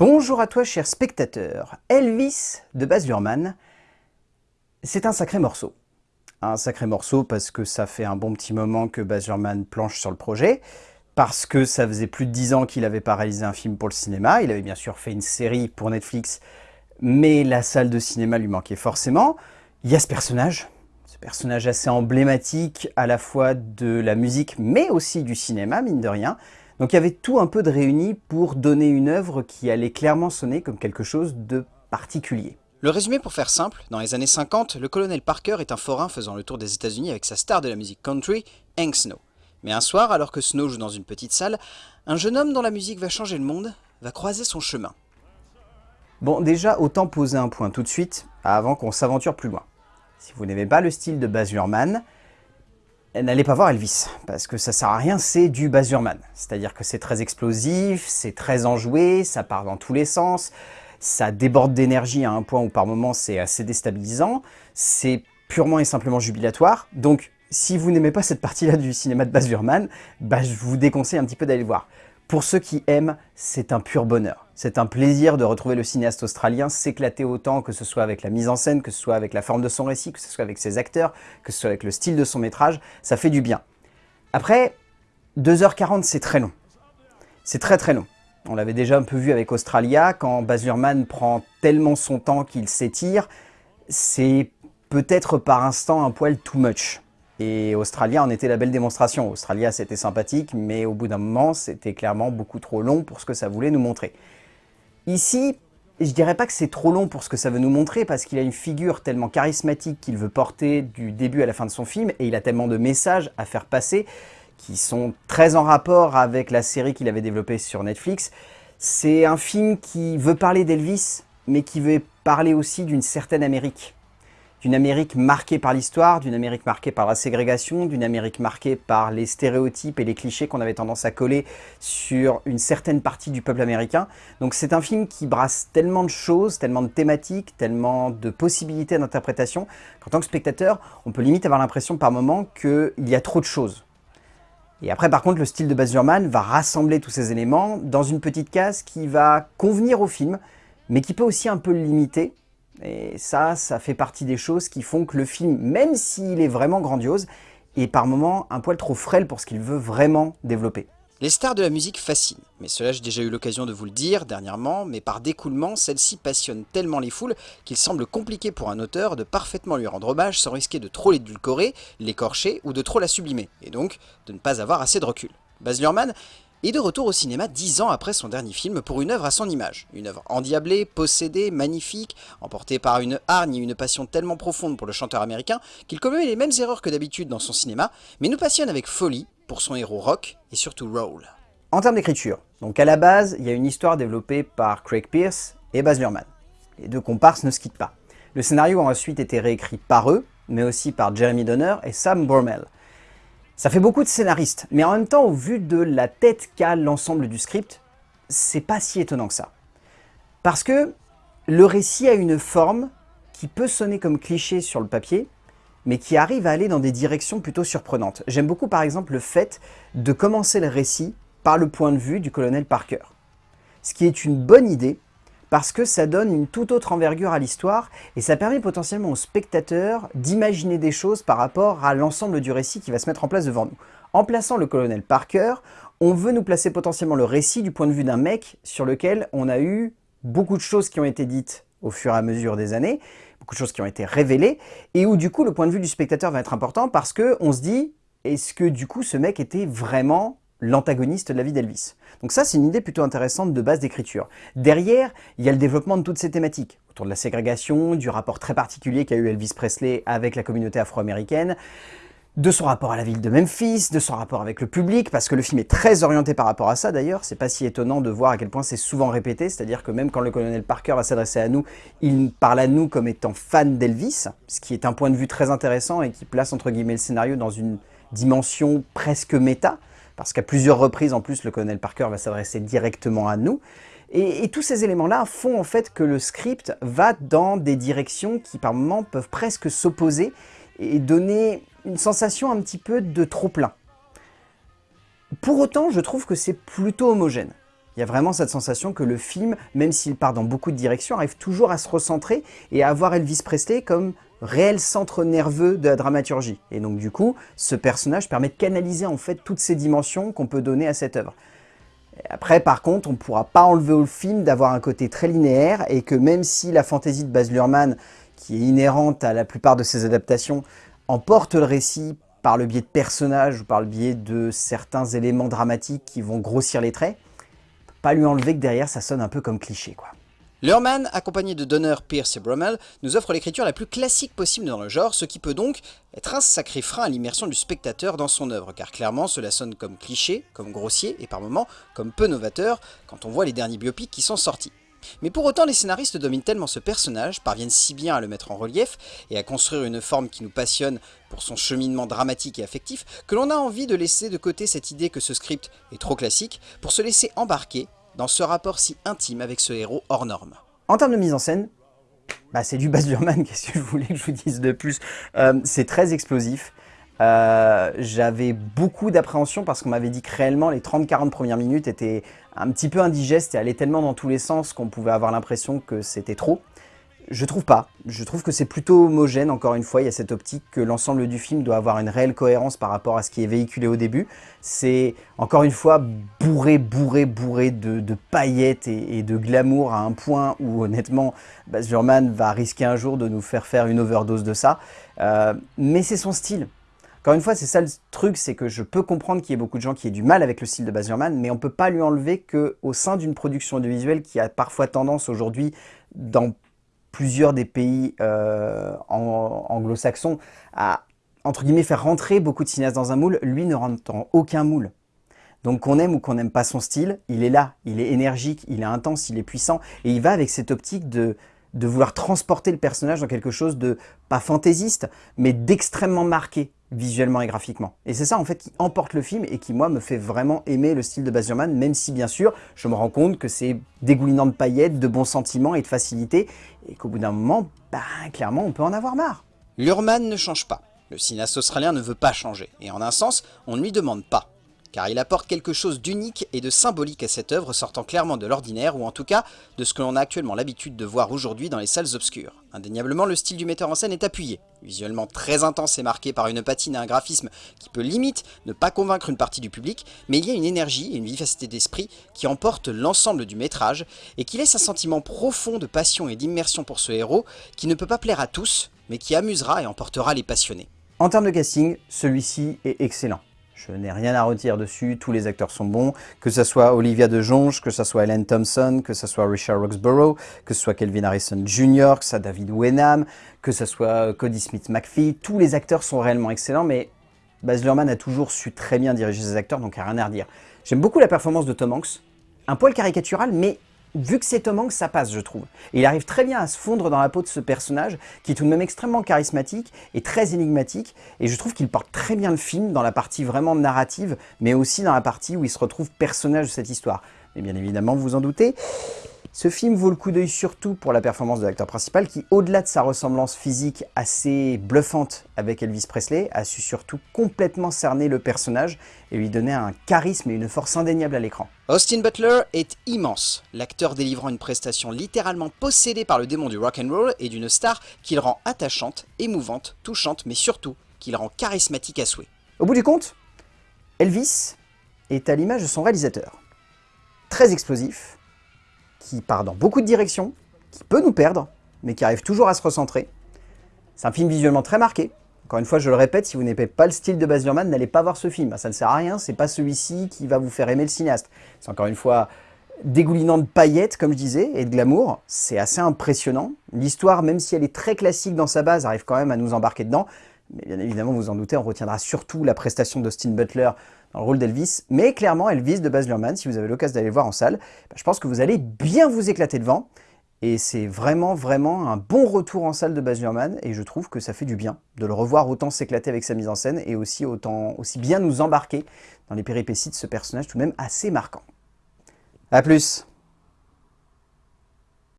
Bonjour à toi cher spectateur, Elvis de Baz Luhrmann, c'est un sacré morceau. Un sacré morceau parce que ça fait un bon petit moment que Baz Luhrmann planche sur le projet, parce que ça faisait plus de 10 ans qu'il n'avait pas réalisé un film pour le cinéma, il avait bien sûr fait une série pour Netflix, mais la salle de cinéma lui manquait forcément. Il y a ce personnage, ce personnage assez emblématique à la fois de la musique mais aussi du cinéma, mine de rien, donc il y avait tout un peu de réuni pour donner une œuvre qui allait clairement sonner comme quelque chose de particulier. Le résumé pour faire simple, dans les années 50, le colonel Parker est un forain faisant le tour des états unis avec sa star de la musique country, Hank Snow. Mais un soir, alors que Snow joue dans une petite salle, un jeune homme dont la musique va changer le monde va croiser son chemin. Bon, déjà, autant poser un point tout de suite, avant qu'on s'aventure plus loin. Si vous n'aimez pas le style de Baz Luhrmann, n'allez pas voir Elvis, parce que ça sert à rien, c'est du Baz Luhrmann. C'est-à-dire que c'est très explosif, c'est très enjoué, ça part dans tous les sens, ça déborde d'énergie à un point où par moments c'est assez déstabilisant, c'est purement et simplement jubilatoire, donc si vous n'aimez pas cette partie-là du cinéma de Baz Luhrmann, bah, je vous déconseille un petit peu d'aller le voir. Pour ceux qui aiment, c'est un pur bonheur. C'est un plaisir de retrouver le cinéaste australien s'éclater autant, que ce soit avec la mise en scène, que ce soit avec la forme de son récit, que ce soit avec ses acteurs, que ce soit avec le style de son métrage, ça fait du bien. Après, 2h40 c'est très long. C'est très très long. On l'avait déjà un peu vu avec Australia, quand Baz Luhrmann prend tellement son temps qu'il s'étire, c'est peut-être par instant un poil too much. Et Australia en était la belle démonstration. Australia, c'était sympathique, mais au bout d'un moment, c'était clairement beaucoup trop long pour ce que ça voulait nous montrer. Ici, je dirais pas que c'est trop long pour ce que ça veut nous montrer, parce qu'il a une figure tellement charismatique qu'il veut porter du début à la fin de son film, et il a tellement de messages à faire passer, qui sont très en rapport avec la série qu'il avait développée sur Netflix. C'est un film qui veut parler d'Elvis, mais qui veut parler aussi d'une certaine Amérique d'une Amérique marquée par l'histoire, d'une Amérique marquée par la ségrégation, d'une Amérique marquée par les stéréotypes et les clichés qu'on avait tendance à coller sur une certaine partie du peuple américain. Donc c'est un film qui brasse tellement de choses, tellement de thématiques, tellement de possibilités d'interprétation, qu'en tant que spectateur, on peut limite avoir l'impression par moments qu'il y a trop de choses. Et après, par contre, le style de Baz Luhrmann va rassembler tous ces éléments dans une petite case qui va convenir au film, mais qui peut aussi un peu le limiter, et ça, ça fait partie des choses qui font que le film, même s'il est vraiment grandiose, est par moments un poil trop frêle pour ce qu'il veut vraiment développer. Les stars de la musique fascinent, mais cela j'ai déjà eu l'occasion de vous le dire dernièrement, mais par découlement, celle-ci passionne tellement les foules qu'il semble compliqué pour un auteur de parfaitement lui rendre hommage sans risquer de trop l'édulcorer, l'écorcher ou de trop la sublimer, et donc de ne pas avoir assez de recul. Baz Luhrmann et de retour au cinéma dix ans après son dernier film pour une œuvre à son image. Une œuvre endiablée, possédée, magnifique, emportée par une hargne et une passion tellement profonde pour le chanteur américain qu'il commet les mêmes erreurs que d'habitude dans son cinéma, mais nous passionne avec folie pour son héros rock et surtout roll. En termes d'écriture, donc à la base, il y a une histoire développée par Craig Pierce et Baz Luhrmann. Les deux comparses ne se quittent pas. Le scénario a ensuite été réécrit par eux, mais aussi par Jeremy Donner et Sam Bormel. Ça fait beaucoup de scénaristes, mais en même temps, au vu de la tête qu'a l'ensemble du script, c'est pas si étonnant que ça. Parce que le récit a une forme qui peut sonner comme cliché sur le papier, mais qui arrive à aller dans des directions plutôt surprenantes. J'aime beaucoup par exemple le fait de commencer le récit par le point de vue du colonel Parker. Ce qui est une bonne idée, parce que ça donne une toute autre envergure à l'histoire et ça permet potentiellement aux spectateurs d'imaginer des choses par rapport à l'ensemble du récit qui va se mettre en place devant nous. En plaçant le colonel Parker, on veut nous placer potentiellement le récit du point de vue d'un mec sur lequel on a eu beaucoup de choses qui ont été dites au fur et à mesure des années, beaucoup de choses qui ont été révélées, et où du coup le point de vue du spectateur va être important parce qu'on se dit, est-ce que du coup ce mec était vraiment l'antagoniste de la vie d'Elvis. Donc ça, c'est une idée plutôt intéressante de base d'écriture. Derrière, il y a le développement de toutes ces thématiques, autour de la ségrégation, du rapport très particulier qu'a eu Elvis Presley avec la communauté afro-américaine, de son rapport à la ville de Memphis, de son rapport avec le public, parce que le film est très orienté par rapport à ça d'ailleurs, c'est pas si étonnant de voir à quel point c'est souvent répété, c'est-à-dire que même quand le colonel Parker va s'adresser à nous, il parle à nous comme étant fan d'Elvis, ce qui est un point de vue très intéressant et qui place entre guillemets le scénario dans une dimension presque méta, parce qu'à plusieurs reprises, en plus, le colonel Parker va s'adresser directement à nous. Et, tous ces éléments-là font en fait que le script va dans des directions qui par moments peuvent presque s'opposer et donner une sensation un petit peu de trop-plein. Pour autant, je trouve que c'est plutôt homogène. Il y a vraiment cette sensation que le film, même s'il part dans beaucoup de directions, arrive toujours à se recentrer et à avoir Elvis Presley comme réel centre nerveux de la dramaturgie. Et donc du coup, ce personnage permet de canaliser en fait toutes ces dimensions qu'on peut donner à cette œuvre. Après, par contre, on ne pourra pas enlever au film d'avoir un côté très linéaire et que même si la fantaisie de Baz Luhrmann, qui est inhérente à la plupart de ses adaptations, emporte le récit par le biais de personnages ou par le biais de certains éléments dramatiques qui vont grossir les traits, pas lui enlever que derrière ça sonne un peu comme cliché quoi. Luhrmann, accompagné de Donner, Pierce et Brummel, nous offre l'écriture la plus classique possible dans le genre, ce qui peut donc être un sacré frein à l'immersion du spectateur dans son œuvre, car clairement cela sonne comme cliché, comme grossier et par moments comme peu novateur quand on voit les derniers biopics qui sont sortis. Mais pour autant, les scénaristes dominent tellement ce personnage, parviennent si bien à le mettre en relief et à construire une forme qui nous passionne pour son cheminement dramatique et affectif, que l'on a envie de laisser de côté cette idée que ce script est trop classique pour se laisser embarquer dans ce rapport si intime avec ce héros hors norme. En termes de mise en scène, bah c'est du Baz Luhrmann, qu'est-ce que je voulais que je vous dise de plus? Euh, C'est très explosif. Euh, j'avais beaucoup d'appréhension parce qu'on m'avait dit que réellement les 30-40 premières minutes étaient un petit peu indigestes et allaient tellement dans tous les sens qu'on pouvait avoir l'impression que c'était trop. Je trouve pas. Je trouve que c'est plutôt homogène, encore une fois, il y a cette optique que l'ensemble du film doit avoir une réelle cohérence par rapport à ce qui est véhiculé au début. C'est, encore une fois, bourré, bourré, bourré de, paillettes et, de glamour à un point où, honnêtement, Baz Luhrmann va risquer un jour de nous faire faire une overdose de ça. Euh, mais c'est son style. Encore une fois, c'est ça le truc, c'est que je peux comprendre qu'il y ait beaucoup de gens qui aient du mal avec le style de Baz mais on ne peut pas lui enlever qu'au sein d'une production audiovisuelle qui a parfois tendance aujourd'hui, dans plusieurs des pays euh, anglo-saxons à, entre guillemets, faire rentrer beaucoup de cinéastes dans un moule, lui ne rentre dans aucun moule. Donc qu'on aime ou qu'on n'aime pas son style, il est là, il est énergique, il est intense, il est puissant, et il va avec cette optique de, de vouloir transporter le personnage dans quelque chose de, pas fantaisiste, mais d'extrêmement marqué visuellement et graphiquement. Et c'est ça en fait qui emporte le film et qui moi me fait vraiment aimer le style de Baz Luhrmann, même si bien sûr je me rends compte que c'est dégoulinant de paillettes, de bons sentiments et de facilité, et qu'au bout d'un moment, bah clairement on peut en avoir marre. Luhrmann ne change pas. Le cinéaste australien ne veut pas changer, et en un sens, on ne lui demande pas car il apporte quelque chose d'unique et de symbolique à cette œuvre sortant clairement de l'ordinaire, ou en tout cas de ce que l'on a actuellement l'habitude de voir aujourd'hui dans les salles obscures. Indéniablement, le style du metteur en scène est appuyé, visuellement très intense et marqué par une patine et un graphisme qui peut limite ne pas convaincre une partie du public, mais il y a une énergie et une vivacité d'esprit qui emportent l'ensemble du métrage, et qui laisse un sentiment profond de passion et d'immersion pour ce héros, qui ne peut pas plaire à tous, mais qui amusera et emportera les passionnés. En termes de casting, celui-ci est excellent. Je n'ai rien à retirer dessus, tous les acteurs sont bons, que ce soit Olivia de Jonge, que ce soit Ellen Thompson, que ce soit Richard Roxborough, que ce soit Kelvin Harrison Jr., que ce soit David Wenham, que ce soit Cody Smith-McPhee, tous les acteurs sont réellement excellents, mais Baz Luhrmann a toujours su très bien diriger ses acteurs, donc a rien à redire. J'aime beaucoup la performance de Tom Hanks, un poil caricatural, mais vu que c'est Tom Hanks, ça passe, je trouve. Il arrive très bien à se fondre dans la peau de ce personnage, qui est tout de même extrêmement charismatique et très énigmatique. Et je trouve qu'il porte très bien le film dans la partie vraiment narrative, mais aussi dans la partie où il se retrouve personnage de cette histoire. Mais bien évidemment, vous vous en doutez, ce film vaut le coup d'œil surtout pour la performance de l'acteur principal qui, au-delà de sa ressemblance physique assez bluffante avec Elvis Presley, a su surtout complètement cerner le personnage et lui donner un charisme et une force indéniable à l'écran. Austin Butler est immense, l'acteur délivrant une prestation littéralement possédée par le démon du rock'n'roll et d'une star qu'il rend attachante, émouvante, touchante, mais surtout qu'il rend charismatique à souhait. Au bout du compte, Elvis est à l'image de son réalisateur. Très explosif, qui part dans beaucoup de directions, qui peut nous perdre, mais qui arrive toujours à se recentrer. C'est un film visuellement très marqué. Encore une fois, je le répète, si vous n'aimez pas le style de Baz n'allez pas voir ce film. Ça ne sert à rien, c'est pas celui-ci qui va vous faire aimer le cinéaste. C'est encore une fois dégoulinant de paillettes, comme je disais, et de glamour. C'est assez impressionnant. L'histoire, même si elle est très classique dans sa base, arrive quand même à nous embarquer dedans. Mais bien évidemment, vous en doutez, on retiendra surtout la prestation d'Austin Butler dans le rôle d'Elvis. Mais clairement, Elvis de Baz Luhrmann, si vous avez l'occasion d'aller voir en salle, bah, je pense que vous allez bien vous éclater devant. Et c'est vraiment, vraiment un bon retour en salle de Baz Luhrmann. Et je trouve que ça fait du bien de le revoir autant s'éclater avec sa mise en scène et aussi, autant, aussi bien nous embarquer dans les péripéties de ce personnage tout de même assez marquant. A plus